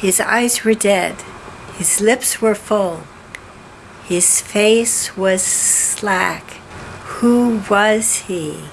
His eyes were dead. His lips were full. His face was slack. Who was he?